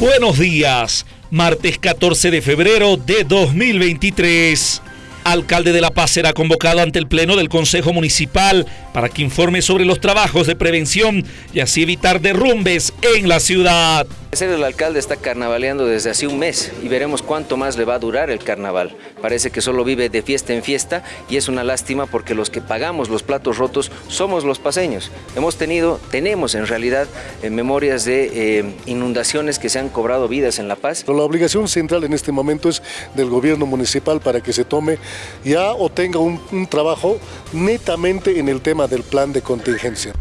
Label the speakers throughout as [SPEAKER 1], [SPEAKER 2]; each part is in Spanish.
[SPEAKER 1] Buenos días, martes 14 de febrero de 2023. Alcalde de La Paz será convocado ante el Pleno del Consejo Municipal para que informe sobre los trabajos de prevención y así evitar derrumbes en la ciudad.
[SPEAKER 2] El alcalde está carnavaleando desde hace un mes y veremos cuánto más le va a durar el carnaval. Parece que solo vive de fiesta en fiesta y es una lástima porque los que pagamos los platos rotos somos los paseños. Hemos tenido, tenemos en realidad eh, memorias de eh, inundaciones que se han cobrado vidas en La Paz.
[SPEAKER 3] La obligación central en este momento es del gobierno municipal para que se tome ya o tenga un, un trabajo netamente en el tema del plan de contingencia.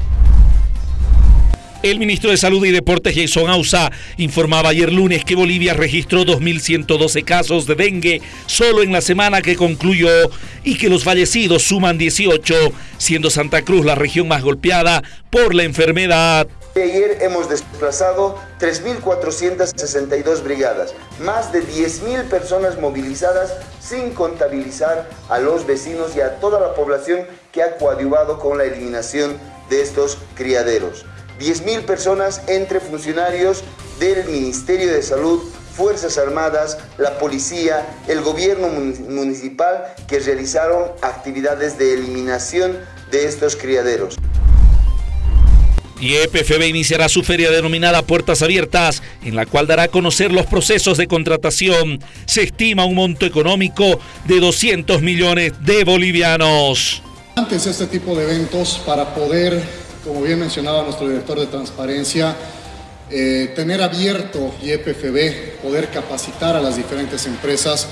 [SPEAKER 1] El ministro de Salud y Deportes Jason Ausa informaba ayer lunes que Bolivia registró 2.112 casos de dengue solo en la semana que concluyó y que los fallecidos suman 18, siendo Santa Cruz la región más golpeada por la enfermedad.
[SPEAKER 4] Ayer hemos desplazado 3.462 brigadas, más de 10.000 personas movilizadas sin contabilizar a los vecinos y a toda la población ha coadyuvado con la eliminación de estos criaderos. 10.000 personas entre funcionarios del Ministerio de Salud, Fuerzas Armadas, la policía, el gobierno municipal que realizaron actividades de eliminación de estos criaderos.
[SPEAKER 1] Y EPFB iniciará su feria denominada Puertas Abiertas, en la cual dará a conocer los procesos de contratación. Se estima un monto económico de 200 millones de bolivianos.
[SPEAKER 5] Antes este tipo de eventos para poder como bien mencionaba nuestro director de transparencia, eh, tener abierto YPFB, poder capacitar a las diferentes empresas,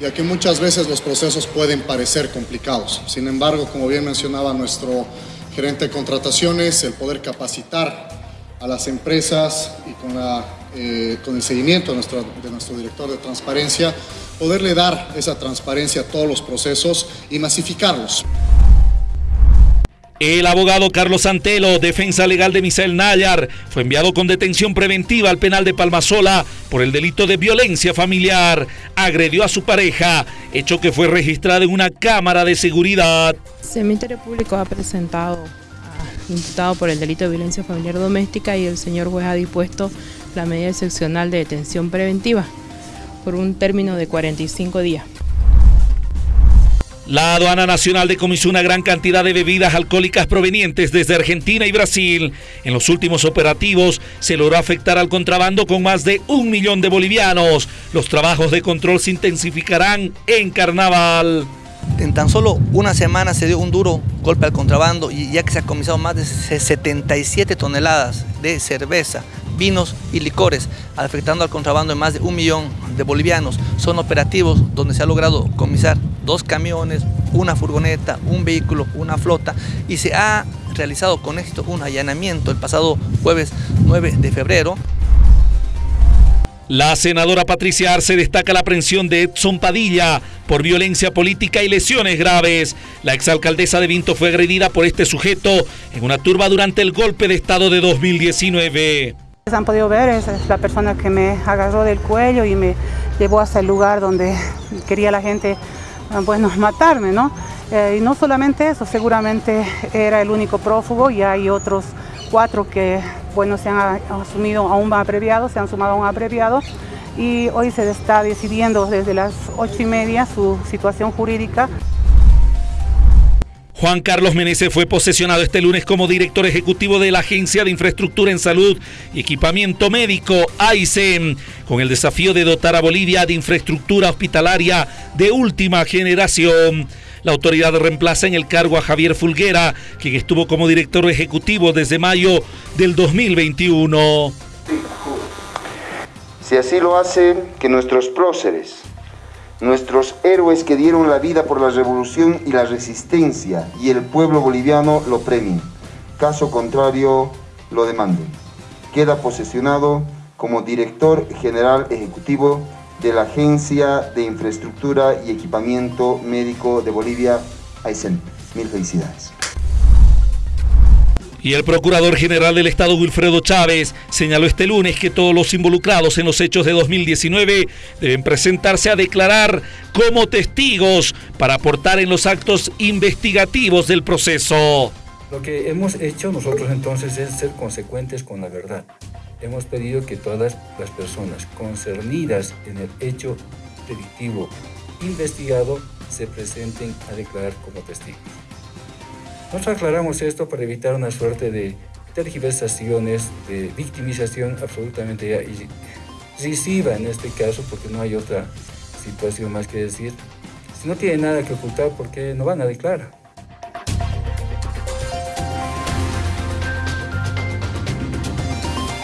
[SPEAKER 5] ya que muchas veces los procesos pueden parecer complicados. Sin embargo, como bien mencionaba nuestro gerente de contrataciones, el poder capacitar a las empresas y con, la, eh, con el seguimiento de nuestro, de nuestro director de transparencia, poderle dar esa transparencia a todos los procesos y masificarlos.
[SPEAKER 1] El abogado Carlos Antelo, defensa legal de Misael Nayar, fue enviado con detención preventiva al penal de Palmasola por el delito de violencia familiar. Agredió a su pareja, hecho que fue registrado en una cámara de seguridad.
[SPEAKER 6] El Ministerio Público ha presentado a imputado por el delito de violencia familiar doméstica y el señor juez ha dispuesto la medida excepcional de detención preventiva por un término de 45 días.
[SPEAKER 1] La aduana nacional decomisó una gran cantidad de bebidas alcohólicas provenientes desde Argentina y Brasil. En los últimos operativos se logró afectar al contrabando con más de un millón de bolivianos. Los trabajos de control se intensificarán en carnaval.
[SPEAKER 7] En tan solo una semana se dio un duro golpe al contrabando y ya que se ha comisado más de 77 toneladas de cerveza, vinos y licores, afectando al contrabando de más de un millón de bolivianos. Son operativos donde se ha logrado comisar dos camiones, una furgoneta, un vehículo, una flota y se ha realizado con éxito un allanamiento el pasado jueves 9 de febrero.
[SPEAKER 1] La senadora Patricia Arce destaca la aprehensión de Edson Padilla por violencia política y lesiones graves. La exalcaldesa de Vinto fue agredida por este sujeto en una turba durante el golpe de Estado de 2019.
[SPEAKER 8] Han podido ver, es la persona que me agarró del cuello y me llevó hasta el lugar donde quería la gente Ah, bueno, matarme, ¿no? Eh, y no solamente eso, seguramente era el único prófugo y hay otros cuatro que, bueno, se han asumido a un abreviado, se han sumado a un abreviado y hoy se está decidiendo desde las ocho y media su situación jurídica.
[SPEAKER 1] Juan Carlos Meneses fue posesionado este lunes como director ejecutivo de la Agencia de Infraestructura en Salud y Equipamiento Médico, AICEM, con el desafío de dotar a Bolivia de infraestructura hospitalaria de última generación. La autoridad reemplaza en el cargo a Javier Fulguera, quien estuvo como director ejecutivo desde mayo del 2021.
[SPEAKER 4] Si así lo hacen, que nuestros próceres nuestros héroes que dieron la vida por la revolución y la resistencia y el pueblo boliviano lo premien. Caso contrario, lo demanden. Queda posesionado como director general ejecutivo de la Agencia de Infraestructura y Equipamiento Médico de Bolivia, AICEN. Mil felicidades.
[SPEAKER 1] Y el Procurador General del Estado, Wilfredo Chávez, señaló este lunes que todos los involucrados en los hechos de 2019 deben presentarse a declarar como testigos para aportar en los actos investigativos del proceso.
[SPEAKER 9] Lo que hemos hecho nosotros entonces es ser consecuentes con la verdad. hemos pedido que todas las personas concernidas en el hecho delictivo investigado se presenten a declarar como testigos. Nosotros aclaramos esto para evitar una suerte de tergiversaciones, de victimización absolutamente decisiva en este caso, porque no hay otra situación más que decir. Si no tiene nada que ocultar, ¿por qué no van a declarar?